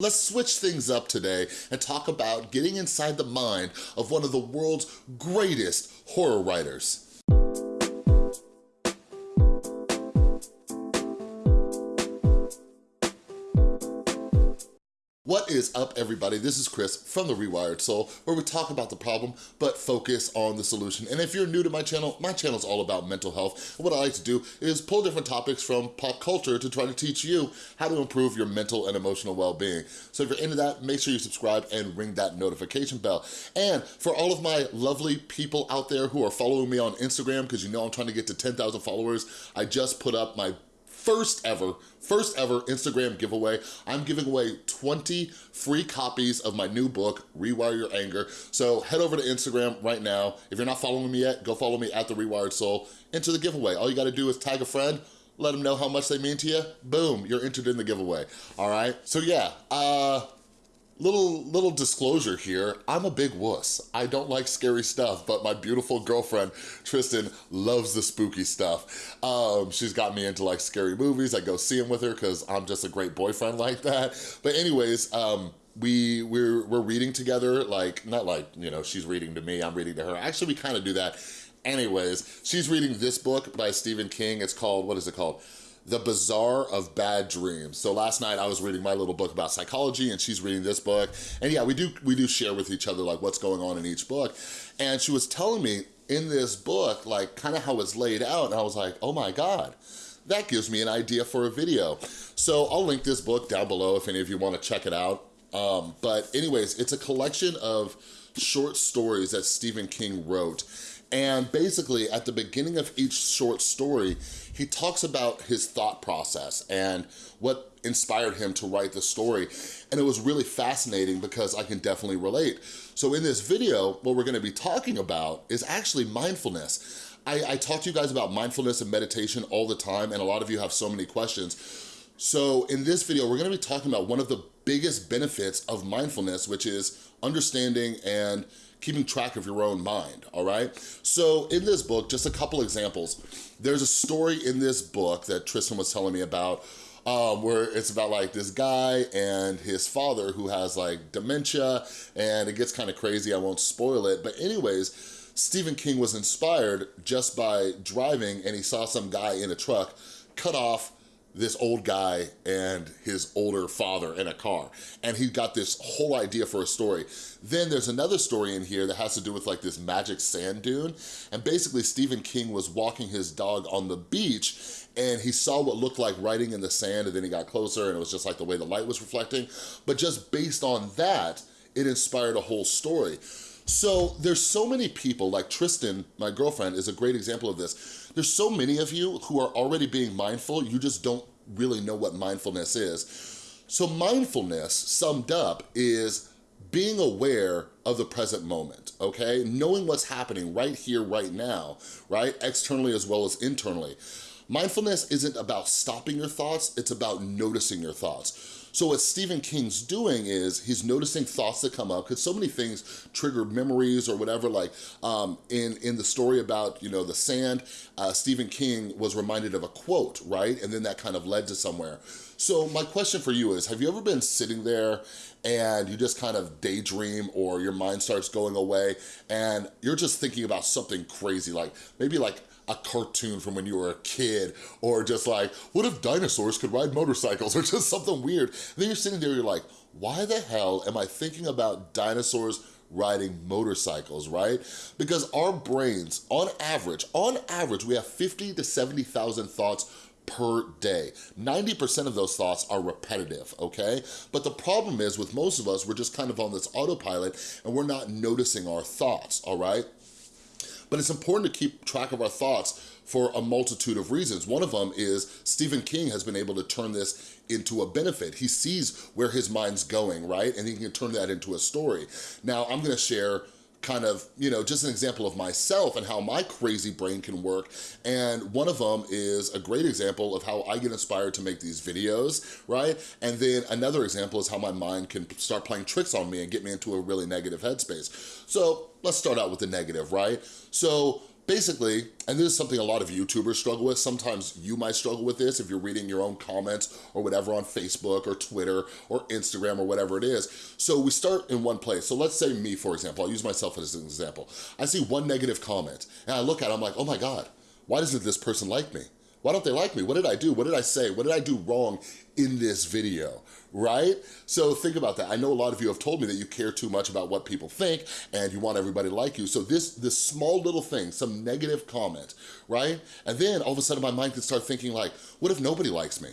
Let's switch things up today and talk about getting inside the mind of one of the world's greatest horror writers. What is up, everybody? This is Chris from The Rewired Soul, where we talk about the problem, but focus on the solution. And if you're new to my channel, my channel is all about mental health. And what I like to do is pull different topics from pop culture to try to teach you how to improve your mental and emotional well-being. So if you're into that, make sure you subscribe and ring that notification bell. And for all of my lovely people out there who are following me on Instagram, because you know I'm trying to get to 10,000 followers, I just put up my first ever, first ever Instagram giveaway. I'm giving away 20 free copies of my new book, Rewire Your Anger. So head over to Instagram right now. If you're not following me yet, go follow me at The Rewired Soul. Enter the giveaway. All you gotta do is tag a friend, let them know how much they mean to you. Boom, you're entered in the giveaway, all right? So yeah, uh, Little, little disclosure here, I'm a big wuss. I don't like scary stuff, but my beautiful girlfriend, Tristan, loves the spooky stuff. Um, she's got me into like scary movies. I go see them with her because I'm just a great boyfriend like that. But anyways, um, we we're we're reading together like not like you know she's reading to me i'm reading to her actually we kind of do that anyways she's reading this book by stephen king it's called what is it called the Bazaar of Bad Dreams. So last night I was reading my little book about psychology and she's reading this book. And yeah, we do, we do share with each other like what's going on in each book. And she was telling me in this book, like kind of how it's laid out. And I was like, oh my God, that gives me an idea for a video. So I'll link this book down below if any of you wanna check it out. Um, but anyways, it's a collection of short stories that Stephen King wrote. And basically at the beginning of each short story, he talks about his thought process and what inspired him to write the story. And it was really fascinating because I can definitely relate. So in this video, what we're gonna be talking about is actually mindfulness. I, I talk to you guys about mindfulness and meditation all the time and a lot of you have so many questions. So in this video, we're gonna be talking about one of the biggest benefits of mindfulness, which is understanding and keeping track of your own mind, all right? So in this book, just a couple examples. There's a story in this book that Tristan was telling me about um, where it's about like this guy and his father who has like dementia and it gets kind of crazy, I won't spoil it. But anyways, Stephen King was inspired just by driving and he saw some guy in a truck cut off this old guy and his older father in a car. And he got this whole idea for a story. Then there's another story in here that has to do with like this magic sand dune. And basically Stephen King was walking his dog on the beach and he saw what looked like writing in the sand and then he got closer and it was just like the way the light was reflecting. But just based on that, it inspired a whole story. So there's so many people, like Tristan, my girlfriend, is a great example of this. There's so many of you who are already being mindful, you just don't really know what mindfulness is. So mindfulness, summed up, is being aware of the present moment, okay? Knowing what's happening right here, right now, right? Externally as well as internally. Mindfulness isn't about stopping your thoughts, it's about noticing your thoughts. So what Stephen King's doing is he's noticing thoughts that come up because so many things trigger memories or whatever. Like um, in, in the story about, you know, the sand, uh, Stephen King was reminded of a quote, right? And then that kind of led to somewhere. So my question for you is, have you ever been sitting there and you just kind of daydream or your mind starts going away and you're just thinking about something crazy, like maybe like a cartoon from when you were a kid or just like, what if dinosaurs could ride motorcycles or just something weird. And then you're sitting there, you're like, why the hell am I thinking about dinosaurs riding motorcycles, right? Because our brains, on average, on average, we have 50 to 70,000 thoughts per day. 90% of those thoughts are repetitive, okay? But the problem is with most of us, we're just kind of on this autopilot and we're not noticing our thoughts, all right? But it's important to keep track of our thoughts for a multitude of reasons. One of them is Stephen King has been able to turn this into a benefit. He sees where his mind's going, right? And he can turn that into a story. Now, I'm gonna share kind of, you know, just an example of myself and how my crazy brain can work. And one of them is a great example of how I get inspired to make these videos, right? And then another example is how my mind can start playing tricks on me and get me into a really negative headspace. So let's start out with the negative, right? So basically, and this is something a lot of YouTubers struggle with, sometimes you might struggle with this if you're reading your own comments or whatever on Facebook or Twitter or Instagram or whatever it is. So we start in one place. So let's say me, for example, I'll use myself as an example. I see one negative comment and I look at it, I'm like, oh my God, why doesn't this person like me? Why don't they like me? What did I do? What did I say? What did I do wrong in this video, right? So think about that. I know a lot of you have told me that you care too much about what people think and you want everybody to like you. So this, this small little thing, some negative comment, right? And then all of a sudden my mind can start thinking like, what if nobody likes me?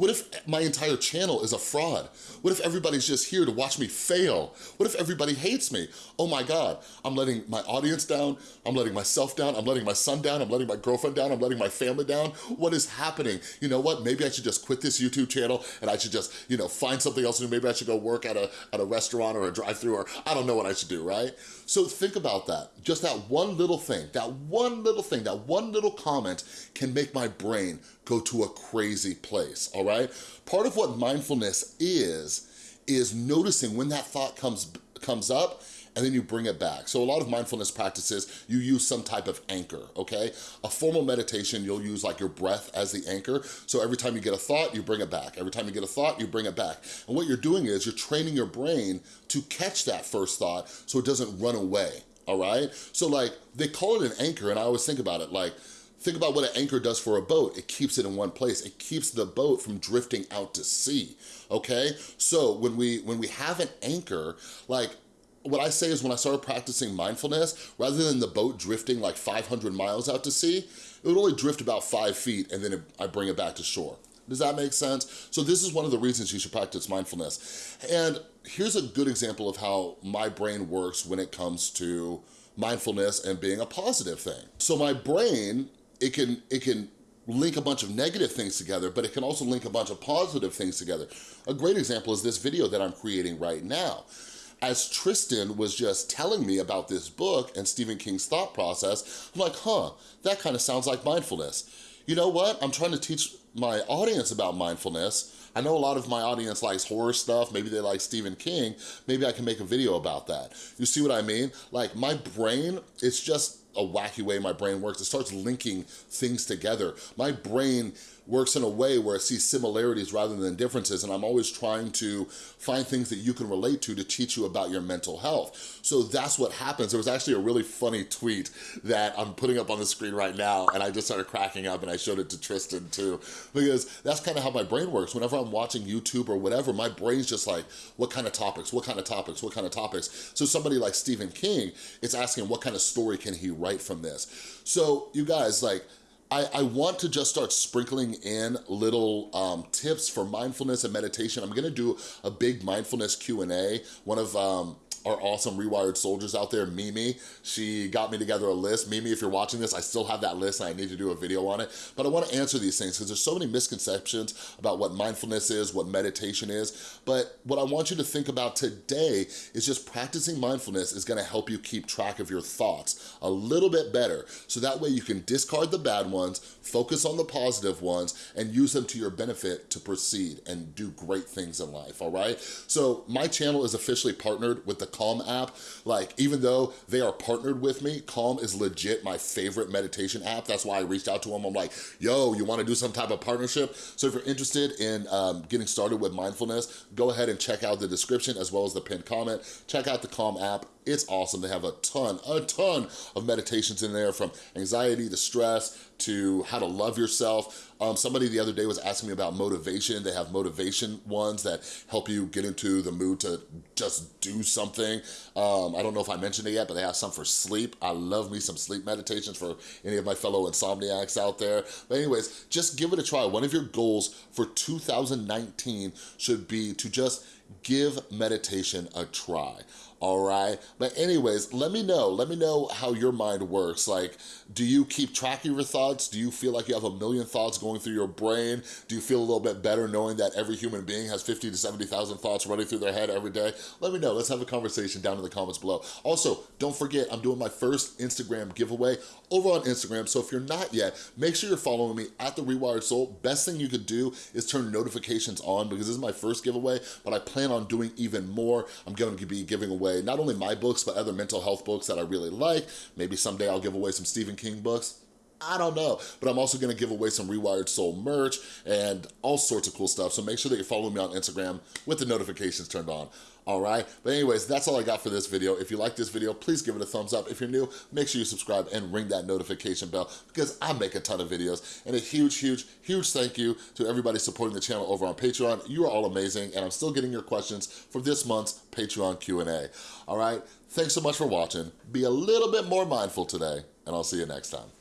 What if my entire channel is a fraud? What if everybody's just here to watch me fail? What if everybody hates me? Oh my God, I'm letting my audience down, I'm letting myself down, I'm letting my son down, I'm letting my girlfriend down, I'm letting my family down. What is happening? You know what, maybe I should just quit this YouTube channel and I should just, you know, find something else to do. Maybe I should go work at a, at a restaurant or a drive through or I don't know what I should do, right? So think about that. Just that one little thing, that one little thing, that one little comment can make my brain go to a crazy place, all right? Part of what mindfulness is, is noticing when that thought comes, comes up and then you bring it back. So a lot of mindfulness practices, you use some type of anchor, okay? A formal meditation, you'll use like your breath as the anchor. So every time you get a thought, you bring it back. Every time you get a thought, you bring it back. And what you're doing is you're training your brain to catch that first thought so it doesn't run away, all right? So like, they call it an anchor, and I always think about it like, Think about what an anchor does for a boat. It keeps it in one place. It keeps the boat from drifting out to sea, okay? So when we, when we have an anchor, like what I say is when I started practicing mindfulness, rather than the boat drifting like 500 miles out to sea, it would only drift about five feet and then it, I bring it back to shore. Does that make sense? So this is one of the reasons you should practice mindfulness. And here's a good example of how my brain works when it comes to mindfulness and being a positive thing. So my brain it can, it can link a bunch of negative things together, but it can also link a bunch of positive things together. A great example is this video that I'm creating right now. As Tristan was just telling me about this book and Stephen King's thought process, I'm like, huh, that kind of sounds like mindfulness. You know what? I'm trying to teach my audience about mindfulness. I know a lot of my audience likes horror stuff. Maybe they like Stephen King. Maybe I can make a video about that. You see what I mean? Like my brain, it's just a wacky way my brain works. It starts linking things together. My brain works in a way where it sees similarities rather than differences and I'm always trying to find things that you can relate to to teach you about your mental health. So that's what happens. There was actually a really funny tweet that I'm putting up on the screen right now and I just started cracking up and I showed it to Tristan too because that's kind of how my brain works. Whenever I'm watching YouTube or whatever, my brain's just like, what kind of topics, what kind of topics, what kind of topics? So somebody like Stephen King, it's asking what kind of story can he write from this? So you guys, like, I, I, want to just start sprinkling in little um, tips for mindfulness and meditation. I'm gonna do a big mindfulness Q&A. One of um, our awesome Rewired soldiers out there, Mimi. She got me together a list. Mimi, if you're watching this, I still have that list and I need to do a video on it. But I wanna answer these things because there's so many misconceptions about what mindfulness is, what meditation is. But what I want you to think about today is just practicing mindfulness is gonna help you keep track of your thoughts a little bit better. So that way you can discard the bad ones, focus on the positive ones, and use them to your benefit to proceed and do great things in life, all right? So my channel is officially partnered with the Calm app. Like, even though they are partnered with me, Calm is legit my favorite meditation app. That's why I reached out to them. I'm like, yo, you wanna do some type of partnership? So if you're interested in um, getting started with mindfulness, go ahead and check out the description as well as the pinned comment. Check out the Calm app. It's awesome. They have a ton, a ton of meditations in there from anxiety to stress to how to love yourself. Um, somebody the other day was asking me about motivation. They have motivation ones that help you get into the mood to just do something. Um, I don't know if I mentioned it yet, but they have some for sleep. I love me some sleep meditations for any of my fellow insomniacs out there. But anyways, just give it a try. One of your goals for 2019 should be to just give meditation a try all right? But anyways, let me know. Let me know how your mind works. Like, do you keep track of your thoughts? Do you feel like you have a million thoughts going through your brain? Do you feel a little bit better knowing that every human being has 50 to 70,000 thoughts running through their head every day? Let me know. Let's have a conversation down in the comments below. Also, don't forget, I'm doing my first Instagram giveaway over on Instagram. So if you're not yet, make sure you're following me at The Rewired Soul. Best thing you could do is turn notifications on because this is my first giveaway, but I plan on doing even more. I'm going to be giving away away not only my books, but other mental health books that I really like. Maybe someday I'll give away some Stephen King books. I don't know, but I'm also gonna give away some Rewired Soul merch and all sorts of cool stuff. So make sure that you're following me on Instagram with the notifications turned on, all right? But anyways, that's all I got for this video. If you like this video, please give it a thumbs up. If you're new, make sure you subscribe and ring that notification bell because I make a ton of videos. And a huge, huge, huge thank you to everybody supporting the channel over on Patreon. You are all amazing, and I'm still getting your questions for this month's Patreon Q&A, all right? Thanks so much for watching. Be a little bit more mindful today, and I'll see you next time.